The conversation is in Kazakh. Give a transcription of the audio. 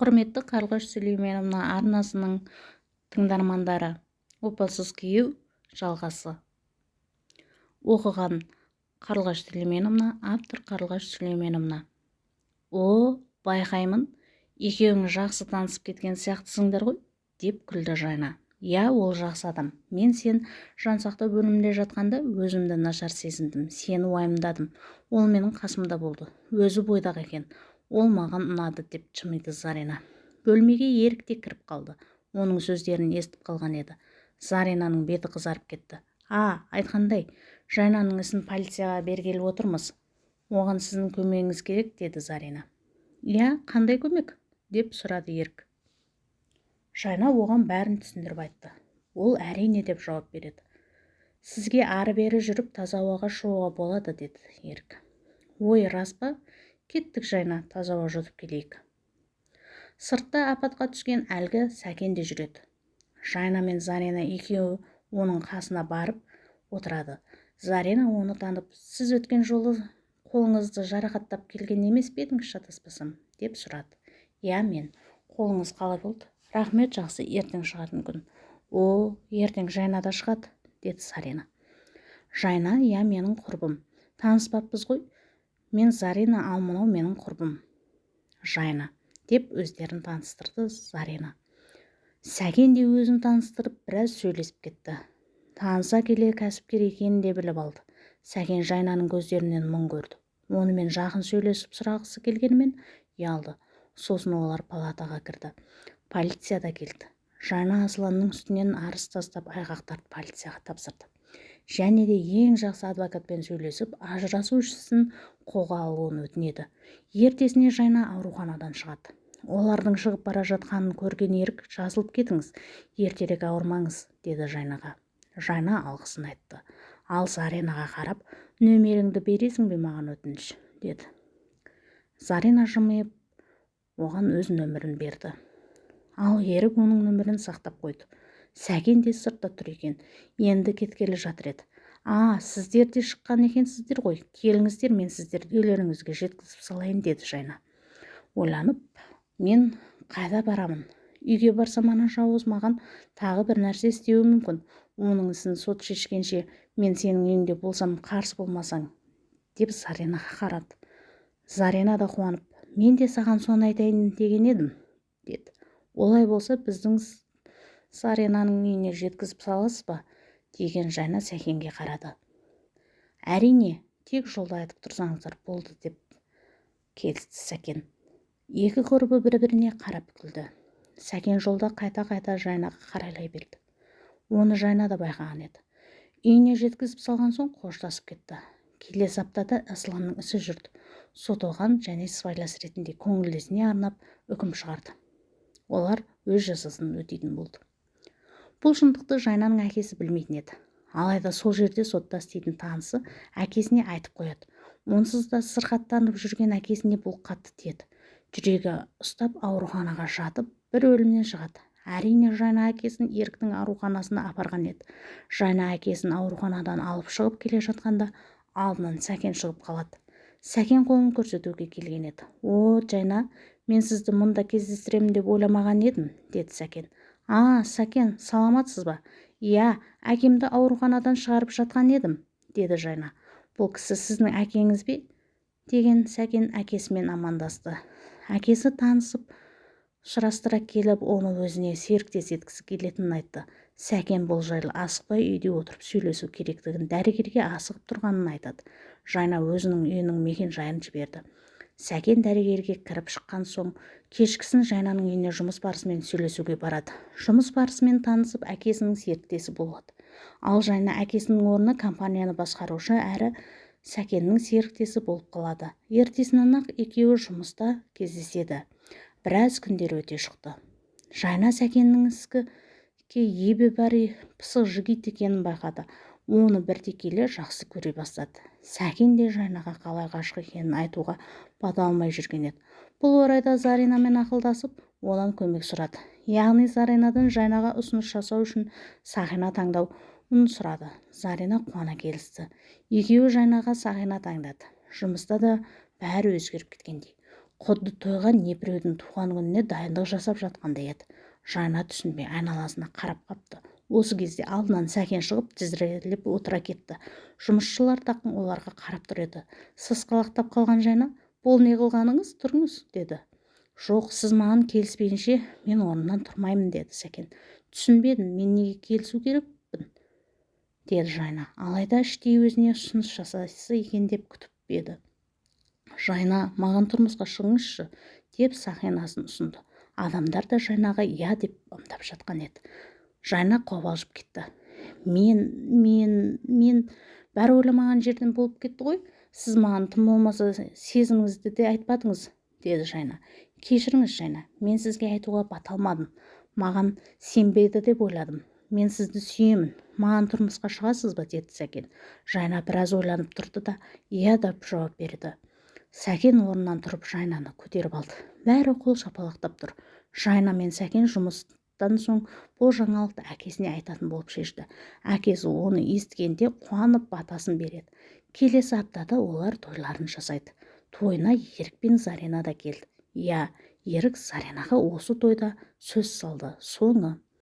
құрметті қарлығаш сүлейменовна арнасының тыңдармандары опасыз күйеу жалғасы. Оқыған қарлығаш сүлейменовна автор қарлығаш сүлейменовна о байқаймын екеуіңіз жақсы танысып кеткен сияқтысыңдар ғой деп күлді жайна. Иә ол жақсы адам. Мен сен жансақтау бөлімінде жатқанда өзімді нашар сезіндім сені уайымдадым. Ол менің қасымда болды. Өзі бойдақ екен. Ол маған ұнады деп жымиды зарина. Бөлмеге ерік те кіріп қалды. Оның сөздерін естіп қалған еді. Заринаның беті қызарып кетті. А айтқандай жайнаның ісін полицияға бергелі отырмыз. Оған сіздің көмегіңіз керек деді зарина. Иә қандай көмек деп сұрады ерік. Жайна оған бәрін түсіндіріп айтты. Ол әрине деп жауап береді. Сізге ары-бері жүріп таза ауаға шығуға болады деді ерік. Ой рас па? Кеттік жайна таза ауа жұтып келейік. Сыртта апатқа түскен әлгі сәкен де жүреді. Жайна мен зарина екеуі оның қасына барып отырады. Зарина оны танып сіз өткен жолы қолыңызды жарақаттап келген емес пе едіңіз шатаспасам деп сұрады. Иә мен. Қолыңыз қалай болды? Рахмет жақсы ертең шығатын күн о ертең жайна да шығады деді сарина жайна иә менің құрбым. Таныспаппыз ғой. Мен зарина ал мынау менің құрбым жайна деп өздерін таныстырды зарина. Сәкен де өзін таныстырып біраз сөйлесіп кетті. Таныса келе кәсіпкер екенін де біліп алды. Сәкен жайнаның көздерінен мұң көрді. Онымен жақын сөйлесіп сұрағысы келгенімен ұялды. Сосын олар палатаға кірді. Полиция да келді. Жайна асланның үстінен арыз тастап айғақтарды полицияға тапсырды. Және де ең жақсы адвокатпен сөйлесіп ажырасу ісін қолға алуын өтінеді. Ертесіне жайна ауруханадан шығады. Олардың шығып бара жатқанын көрген ерік жазылып кетіңіз ертерек ауырмаңыз деді жайнаға. Жайна алғысын айтты. Ал заренаға қарап нөмеріңді бересің бе маған өтініш? деді. Зарина жымиып оған өз нөмірін берді. Ал ерік оның нөмірін сақтап қойды. Сәкен де сыртта тұр екен. Енді кеткелі жатыр еді. А сіздер де шыққан екенсіздер ғой. Келіңіздер мен сіздерді үйлеріңізге жеткізіп салайын деді жайна. Ойланып мен қайда барамын? Үйге барсам ана жауыз маған тағы бір нәрсе істеуі мүмкін. Оның ісін сот шешкенше мен сенің үйіңде болсам қарсы болмасаң деп заренаға қарады. Зарина да қуанып мен де саған соны айтайын деген едім деді. Олай болса біздің саренаның үйіне жеткізіп саласыз ба? деген жайна сәкенге қарады. Әрине тек жолда айтып тұрсаңыздар болды деп келісті сәкен. Екі құрбы бір-біріне қарап күлді. Сәкен жолда қайта-қайта жайнаға қарайлай берді. Оны жайна да байқаған еді. Үйіне жеткізіп салған соң қоштасып кетті. Келесі аптада асланның ісі жүрді. Сот оған және сыбайлас ретінде көңілдесіне арнап үкім шығарды. Олар өз жазасын өтейтін болды. Бұл шындықты жайнаның әкесі білмейтін еді. Алайда сол жерде сотта істейтін танысы әкесіне айтып қояды. Онсыз да сырқаттанып жүрген әкесіне бұл қатты тиеді. Жүрегі ұстап ауруханаға жатып бір өлімнен шығады. Әрине жайна әкесін еріктің ауруханасына апарған еді. Жайна әкесін ауруханадан алып шығып келе жатқанда алдынан сәкен шығып қалады. Сәкен қолын көрсетуге келген еді. О жайна мен сізді мұнда кездестіремін деп ойламаған едім деді сәкен. А сәкен саламатсыз ба? Иә әкемді ауруханадан шығарып жатқан едім деді жайна. Бұл кісі сіздің әкеңіз бе деген сәкен әкесімен амандасты. Әкесі танысып сұрастыра келіп оны өзіне серіктес еткісі келетінін айтты. Сәкен бұл жайлы асықпай үйде отырып сөйлесу керектігін дәрігерге асығып тұрғанын айтады. Жайна өзінің үйінің мекен жайын жіберді. Сәкен дәрігерге кіріп шыққан соң кешкісін жайнаның үйіне жұмыс барысымен сөйлесуге барады. Жұмыс барысымен танысып әкесінің серіктесі болады. Ал жайна әкесінің орнына компанияны басқарушы әрі сәкеннің серіктесі болып қалады. Ертесінен ақ екеуі жұмыста кездеседі. Біраз күндер өте шықты. Жайна сәкеннің іске ебі бар пысық жігіт екенін байқады. Оны біртекелі жақсы көре бастады. Сәкен де жайнаға қалай ғашық екенін айтуға бата алмай жүрген еді. Бұл орайда заринамен ақылдасып одан көмек сұрады. Яғни заринадан жайнаға ұсыныс жасау үшін сақина таңдауын сұрады. Зарина қуана келісті. Екеуі жайнаға сақина таңдады. Жұмыста да бәрі өзгеріп кеткендей. Құдды тойға не біреудің туған күніне дайындық жасап жатқандай еді. Жайна түсінбей айналасына қарап қапты. Осы кезде алдынан сәкен шығып тізерлеп отыра кетті. Жұмысшылар тақым оларға қарап тұр еді. Сасқалақтап қалған жайна бұл не қылғаныңыз тұрыңыз деді. Жоқ сіз маған келіспейінше мен орнымнан тұрмаймын деді сәкен. Түсінбедім мен неге келісу керекпін? деді жайна. Алайда іштей өзіне ұсыныс жасасы екен деп күтіп еді. Жайна маған тұрмысқа шығыңызшы деп сақинасын ұсынды. Адамдар да жайнаға иә деп ымдап жатқан еді. Жайна қобалжып кетті. Мен мен мен бәрі ойламаған жерден болып кетті ғой. Сіз маған тым болмаса сезіміңізді де айтпадыңыз деді жайна. Кешіріңіз жайна мен сізге айтуға бата алмадым. Маған сенбейді деп ойладым. Мен сізді сүйемін. Маған тұрмысқа шығасыз ба деді сәкен. Жайна біраз ойланып тұрды да иә деп жауап берді. Сәкен орнынан тұрып жайнаны көтеріп алды. Бәрі қол шапалақтап тұр. Жайна мен сәкен жұмыстан соң бұл жаңалықты әкесіне айтатын болып шешті. Әкесі оны естігенде қуанып батасын береді. Келесі аптада олар тойларын жасайды. Тойына ерік пен зарина да келді. Иә ерік заринаға осы тойда сөз салды. Соңы